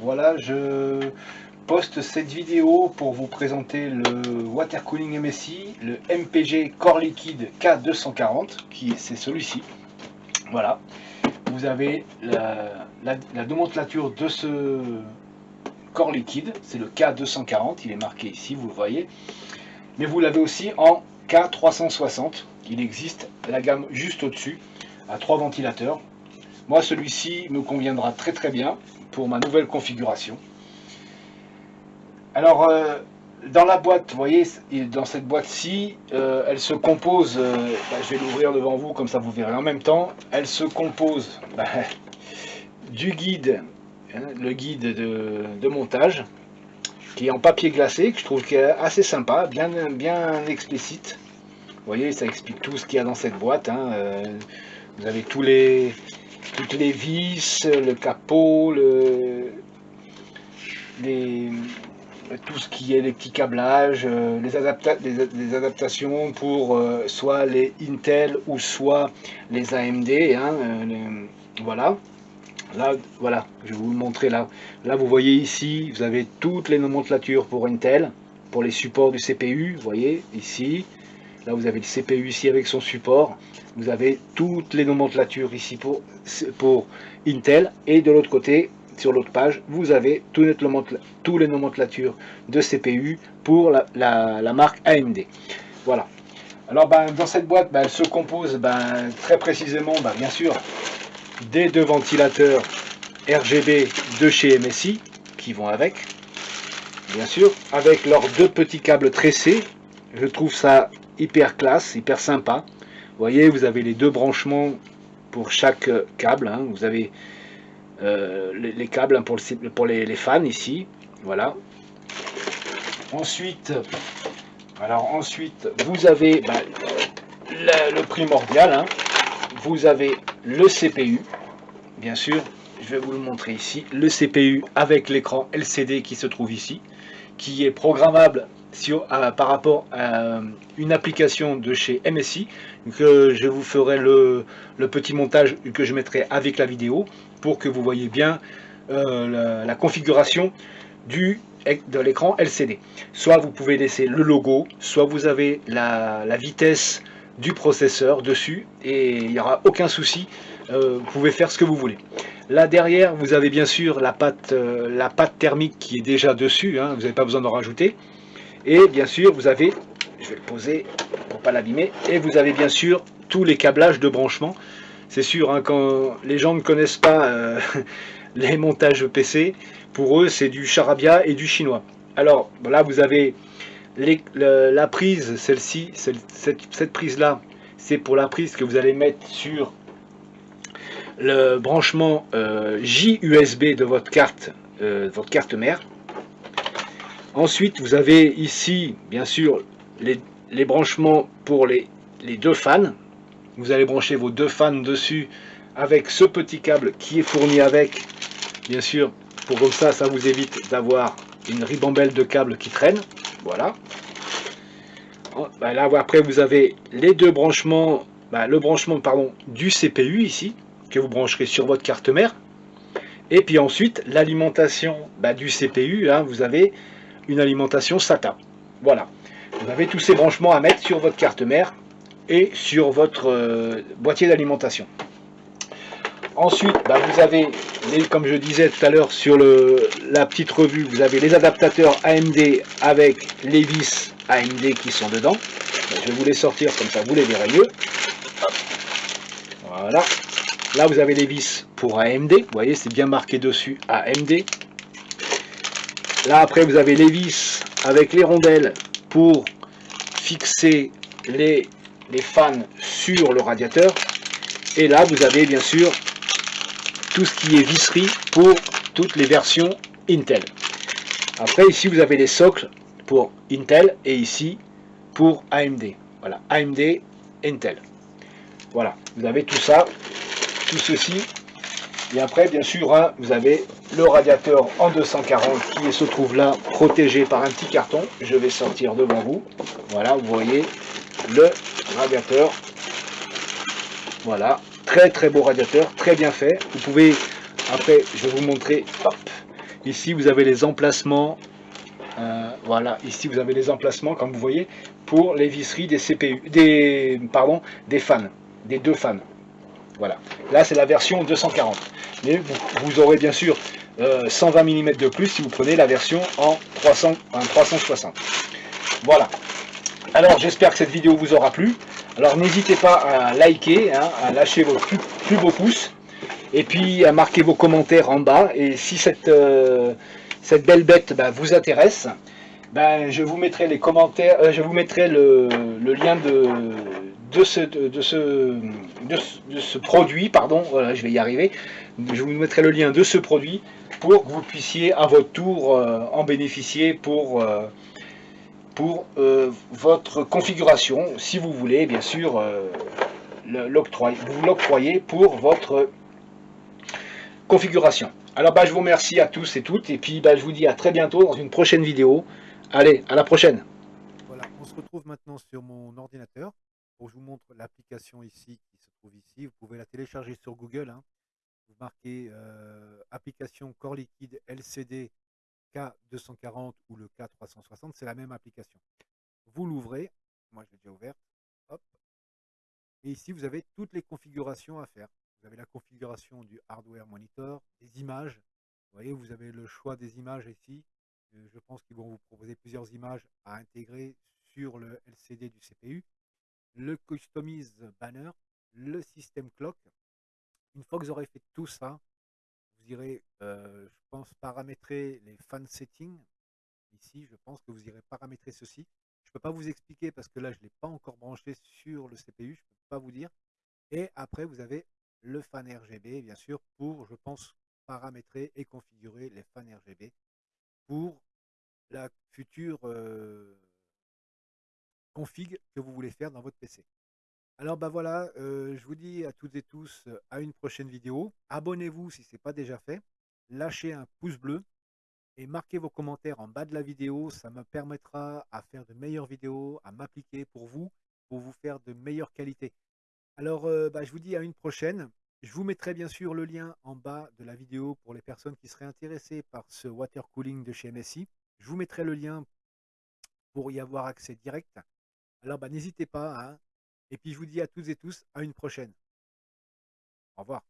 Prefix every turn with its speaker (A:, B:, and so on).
A: Voilà, je poste cette vidéo pour vous présenter le Water Cooling MSI, le MPG Core Liquide K240, qui c'est celui-ci. Voilà, vous avez la, la, nomenclature de ce corps liquide, c'est le K240, il est marqué ici, vous le voyez. Mais vous l'avez aussi en K360, il existe la gamme juste au-dessus, à trois ventilateurs. Moi, celui-ci me conviendra très très bien ma nouvelle configuration. Alors, euh, dans la boîte, vous voyez, dans cette boîte-ci, euh, elle se compose, euh, bah, je vais l'ouvrir devant vous, comme ça vous verrez en même temps, elle se compose bah, du guide, hein, le guide de, montage, qui est en papier glacé, que je trouve qui est assez sympa, bien, bien explicite. Voyez, ça explique tout ce qu'il y a dans cette boîte. Hein, vous avez tous les, toutes les vis, le capot, tout ce qui est les petits câblages, euh, les, adaptations pour euh, soit les Intel ou soit les AMD. Hein, euh, voilà. Là, voilà, je vais vous montrer là. Là, vous voyez ici, vous avez toutes les nomenclatures pour Intel, pour les supports du CPU, vous voyez, ici. Là, vous avez le CPU ici avec son support. Vous avez toutes les nomenclatures ici pour, Intel. Et de l'autre côté, sur l'autre page, vous avez tous les nomenclatures de CPU pour la, marque AMD. Voilà. Alors ben, dans cette boîte, ben, elle se compose ben, très précisément, bien sûr, des deux ventilateurs RGB de chez MSI qui vont avec, bien sûr, avec leurs deux petits câbles tressés. Je trouve ça hyper classe, hyper sympa. Vous voyez, vous avez les deux branchements pour chaque câble. Hein. Vous avez euh, les, câbles pour, pour les, fans ici. Voilà. Ensuite, alors ensuite, vous avez bah, le, primordial. Hein. Vous avez le CPU, bien sûr. Je vais vous le montrer ici. Le CPU avec l'écran LCD qui se trouve ici, qui est programmable sur, par rapport à une application de chez MSI que je vous ferai le, petit montage que je mettrai avec la vidéo pour que vous voyez bien euh, la, configuration de l'écran LCD. Soit vous pouvez laisser le logo, soit vous avez la, vitesse du processeur dessus et il n'y aura aucun souci, euh, vous pouvez faire ce que vous voulez. Là derrière, vous avez bien sûr la pâte, euh, la pâte thermique qui est déjà dessus, hein, vous n'avez pas besoin d'en rajouter. Et bien sûr, vous avez, je vais le poser pour pas l'abîmer, et vous avez bien sûr tous les câblages de branchement. C'est sûr, hein, quand les gens ne connaissent pas euh, les montages PC, pour eux c'est du charabia et du chinois. Alors là vous avez la prise, celle-ci, cette, prise-là, c'est pour la prise que vous allez mettre sur le branchement euh, JUSB de votre carte, euh, votre carte mère. Ensuite, vous avez ici, bien sûr, les, branchements pour les, deux fans. Vous allez brancher vos deux fans dessus avec ce petit câble qui est fourni avec, bien sûr, pour comme ça, ça vous évite d'avoir une ribambelle de câbles qui traîne. Voilà. Oh, bah là, après, vous avez les deux branchements, bah, le branchement pardon, du CPU ici, que vous brancherez sur votre carte mère. Et puis ensuite, l'alimentation bah, du CPU, hein, vous avez une alimentation SATA. Voilà. Vous avez tous ces branchements à mettre sur votre carte mère et sur votre euh, boîtier d'alimentation. Ensuite, bah, vous avez, les, comme je disais tout à l'heure sur la petite revue, vous avez les adaptateurs AMD avec les vis AMD qui sont dedans. Bah, je vais vous les sortir comme ça, vous les verrez mieux. Voilà. Là, vous avez les vis pour AMD. Vous voyez, c'est bien marqué dessus AMD. Là, après, vous avez les vis avec les rondelles pour fixer les, les fans sur le radiateur. Et là, vous avez bien sûr tout ce qui est visserie pour toutes les versions Intel. Après, ici, vous avez les socles pour Intel et ici pour AMD. Voilà, AMD, Intel. Voilà, vous avez tout ça, tout ceci et après, bien sûr, hein, vous avez le radiateur en 240 qui se trouve là, protégé par un petit carton. Je vais sortir devant vous. Voilà, vous voyez le radiateur. Voilà, très très beau radiateur, très bien fait. Vous pouvez Après, je vais vous montrer. Hop, ici, vous avez les emplacements. euh, voilà, ici, vous avez les emplacements, comme vous voyez, pour les visseries des CPU, des, pardon, des fans, des deux fans. Voilà. Là, c'est la version 240. Mais vous, aurez bien sûr euh, 120 mm de plus si vous prenez la version en, 300, en 360. Voilà. Alors, j'espère que cette vidéo vous aura plu. Alors, n'hésitez pas à liker, hein, à lâcher vos plus, beaux pouces. Et puis, à marquer vos commentaires en bas. Et si cette, euh, cette belle bête bah, vous intéresse, ben, je vous mettrai les commentaires, euh, je vous mettrai le lien de, de, ce, de, ce, de, ce, produit, pardon, voilà, je vais y arriver. Je vous mettrai le lien de ce produit pour que vous puissiez à votre tour euh, en bénéficier pour, euh, pour euh, votre configuration, si vous voulez, bien sûr, vous l'octroyez pour votre configuration. Alors bah, je vous remercie à tous et toutes, et puis bah, je vous dis à très bientôt dans une prochaine vidéo. Allez, à la prochaine
B: on se retrouve maintenant sur mon ordinateur. Je vous montre l'application ici qui se trouve ici. Vous pouvez la télécharger sur Google. hein. Vous marquez euh, application Core Liquide LCD K240 ou le K360, c'est la même application. Vous l'ouvrez, moi je l'ai déjà ouverte. Et ici vous avez toutes les configurations à faire. Vous avez la configuration du hardware monitor, des images. Vous voyez, vous avez le choix des images ici. Euh, Je pense qu'ils vont vous proposer plusieurs images à intégrer sur le LCD du CPU. Le Customize Banner, le System Clock. Une fois que vous aurez fait tout ça, vous irez, euh, je pense, paramétrer les fan settings. Ici, je pense que vous irez paramétrer ceci. Je ne peux pas vous expliquer parce que là, je ne l'ai pas encore branché sur le CPU. Je ne peux pas vous dire. Et après, vous avez le fan RGB, bien sûr, pour, je pense, paramétrer et configurer les fans RGB pour la future euh, config que vous voulez faire dans votre PC. Alors bah voilà, je vous dis à toutes et tous à une prochaine vidéo. Abonnez-vous si ce n'est pas déjà fait. Lâchez un pouce bleu et marquez vos commentaires en bas de la vidéo. Ça me permettra à faire de meilleures vidéos, à m'appliquer pour vous, pour vous faire de meilleure qualité. Alors bah, je vous dis à une prochaine. Je vous mettrai bien sûr le lien en bas de la vidéo pour les personnes qui seraient intéressées par ce water cooling de chez MSI. Je vous mettrai le lien pour y avoir accès direct. Alors bah, n'hésitez pas. hein. Et puis je vous dis à toutes et tous à une prochaine. Au revoir.